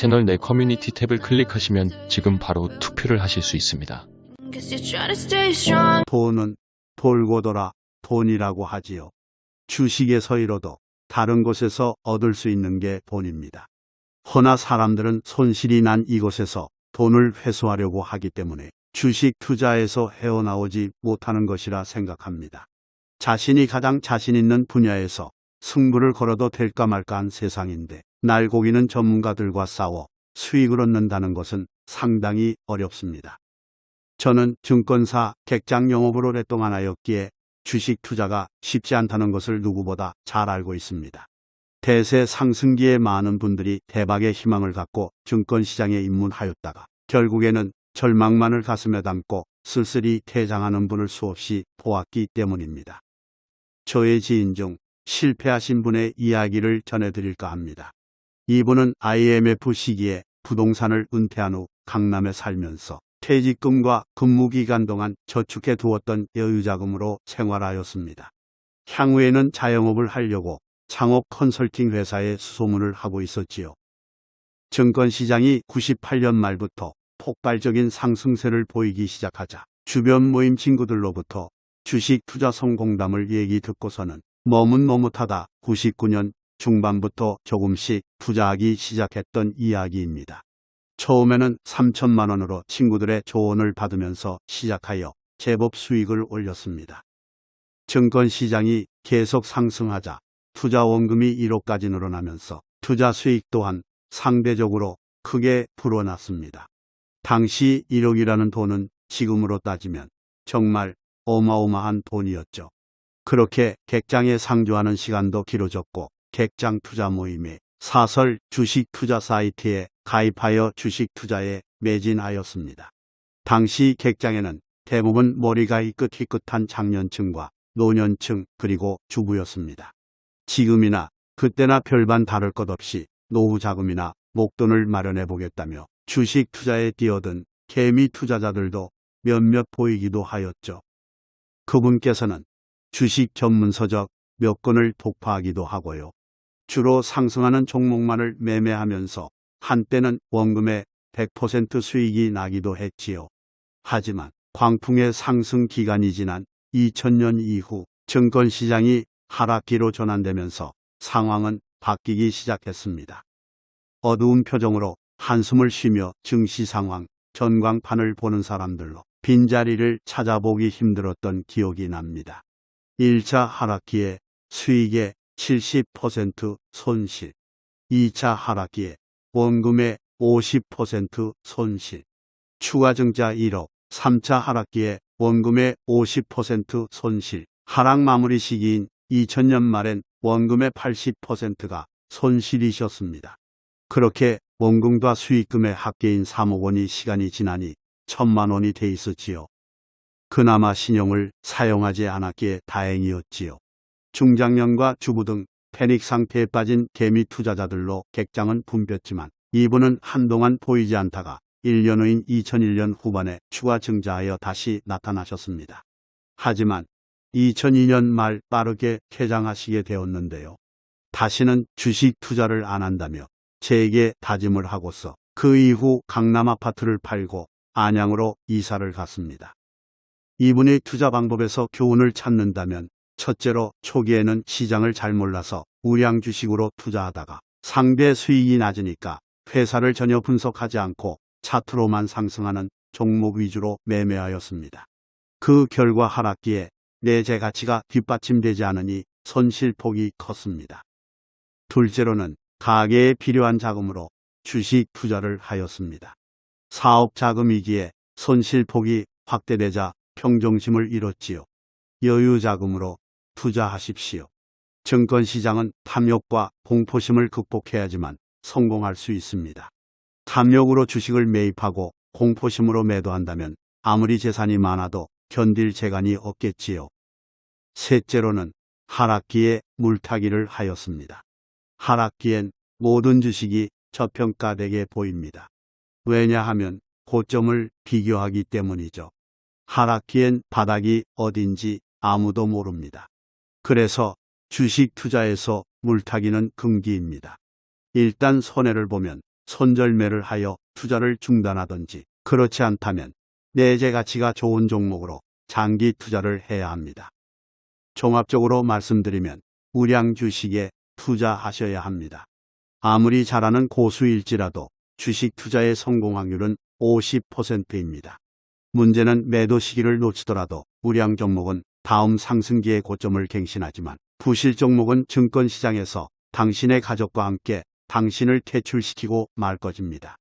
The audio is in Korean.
채널 내 커뮤니티 탭을 클릭하시면 지금 바로 투표를 하실 수 있습니다. 돈은 돌고 돌아 돈이라고 하지요. 주식에서 잃어도 다른 곳에서 얻을 수 있는 게 돈입니다. 허나 사람들은 손실이 난 이곳에서 돈을 회수하려고 하기 때문에 주식 투자에서 헤어나오지 못하는 것이라 생각합니다. 자신이 가장 자신 있는 분야에서 승부를 걸어도 될까 말까한 세상인데 날고기는 전문가들과 싸워 수익을 얻는다는 것은 상당히 어렵습니다. 저는 증권사 객장 영업을 오랫동안 하였기에 주식 투자가 쉽지 않다는 것을 누구보다 잘 알고 있습니다. 대세 상승기에 많은 분들이 대박의 희망을 갖고 증권시장에 입문하였다가 결국에는 절망만을 가슴에 담고 쓸쓸히 퇴장하는 분을 수없이 보았기 때문입니다. 저의 지인 중 실패하신 분의 이야기를 전해드릴까 합니다. 이분은 IMF 시기에 부동산을 은퇴한 후 강남에 살면서 퇴직금과 근무기간 동안 저축해 두었던 여유자금으로 생활하였습니다. 향후에는 자영업을 하려고 창업 컨설팅 회사에 수소문을 하고 있었지요. 증권시장이 98년 말부터 폭발적인 상승세를 보이기 시작하자 주변 모임 친구들로부터 주식 투자 성공담을 얘기 듣고서는 머뭇머뭇하다 99년 중반부터 조금씩 투자하기 시작했던 이야기입니다. 처음에는 3천만 원으로 친구들의 조언을 받으면서 시작하여 제법 수익을 올렸습니다. 증권시장이 계속 상승하자 투자 원금이 1억까지 늘어나면서 투자 수익 또한 상대적으로 크게 불어났습니다. 당시 1억이라는 돈은 지금으로 따지면 정말 어마어마한 돈이었죠. 그렇게 객장에 상주하는 시간도 길어졌고 객장 투자 모임에 사설 주식 투자 사이트에 가입하여 주식 투자에 매진하였습니다. 당시 객장에는 대부분 머리가 희끗희끗한 장년층과 노년층 그리고 주부였습니다. 지금이나 그때나 별반 다를 것 없이 노후 자금이나 목돈을 마련해 보겠다며 주식 투자에 뛰어든 개미 투자자들도 몇몇 보이기도 하였죠. 그분께서는 주식 전문 서적 몇 권을 독파하기도 하고요. 주로 상승하는 종목만을 매매하면서 한때는 원금의 100% 수익이 나기도 했지요. 하지만 광풍의 상승 기간이 지난 2000년 이후 증권시장이 하락기로 전환되면서 상황은 바뀌기 시작했습니다. 어두운 표정으로 한숨을 쉬며 증시 상황, 전광판을 보는 사람들로 빈자리를 찾아보기 힘들었던 기억이 납니다. 1차 하락기에 수익의 70% 손실, 2차 하락기에 원금의 50% 손실, 추가 증자 1억, 3차 하락기에 원금의 50% 손실, 하락 마무리 시기인 2000년 말엔 원금의 80%가 손실이셨습니다. 그렇게 원금과 수익금의 합계인 3억 원이 시간이 지나니 천만 원이 돼 있었지요. 그나마 신용을 사용하지 않았기에 다행이었지요. 중장년과 주부 등 패닉 상태에 빠진 개미 투자자들로 객장은 붐볐지만 이분은 한동안 보이지 않다가 1년 후인 2001년 후반에 추가 증자하여 다시 나타나셨습니다. 하지만 2002년 말 빠르게 퇴장하시게 되었는데요. 다시는 주식 투자를 안 한다며 제게 다짐을 하고서 그 이후 강남 아파트를 팔고 안양으로 이사를 갔습니다. 이분의 투자 방법에서 교훈을 찾는다면 첫째로 초기에는 시장을 잘 몰라서 우량 주식으로 투자하다가 상대 수익이 낮으니까 회사를 전혀 분석하지 않고 차트로만 상승하는 종목 위주로 매매하였습니다. 그 결과 하락기에 내재 가치가 뒷받침되지 않으니 손실폭이 컸습니다. 둘째로는 가게에 필요한 자금으로 주식 투자를 하였습니다. 사업 자금이기에 손실폭이 확대되자 평정심을 잃었지요. 여유 자금으로 투자하십시오. 증권시장은 탐욕과 공포심을 극복해야지만 성공할 수 있습니다. 탐욕으로 주식을 매입하고 공포심으로 매도한다면 아무리 재산이 많아도 견딜 재간이 없겠지요. 셋째로는 하락기에 물타기를 하였습니다. 하락기엔 모든 주식이 저평가되게 보입니다. 왜냐하면 고점을 비교하기 때문이죠. 하락기엔 바닥이 어딘지 아무도 모릅니다. 그래서 주식 투자에서 물타기는 금기입니다. 일단 손해를 보면 손절매를 하여 투자를 중단하든지 그렇지 않다면 내재 가치가 좋은 종목으로 장기 투자를 해야 합니다. 종합적으로 말씀드리면 우량 주식에 투자하셔야 합니다. 아무리 잘하는 고수일지라도 주식 투자의 성공 확률은 50%입니다. 문제는 매도 시기를 놓치더라도 우량 종목은 다음 상승기의 고점을 갱신하지만 부실 종목은 증권시장에서 당신의 가족과 함께 당신을 퇴출시키고 말 것입니다.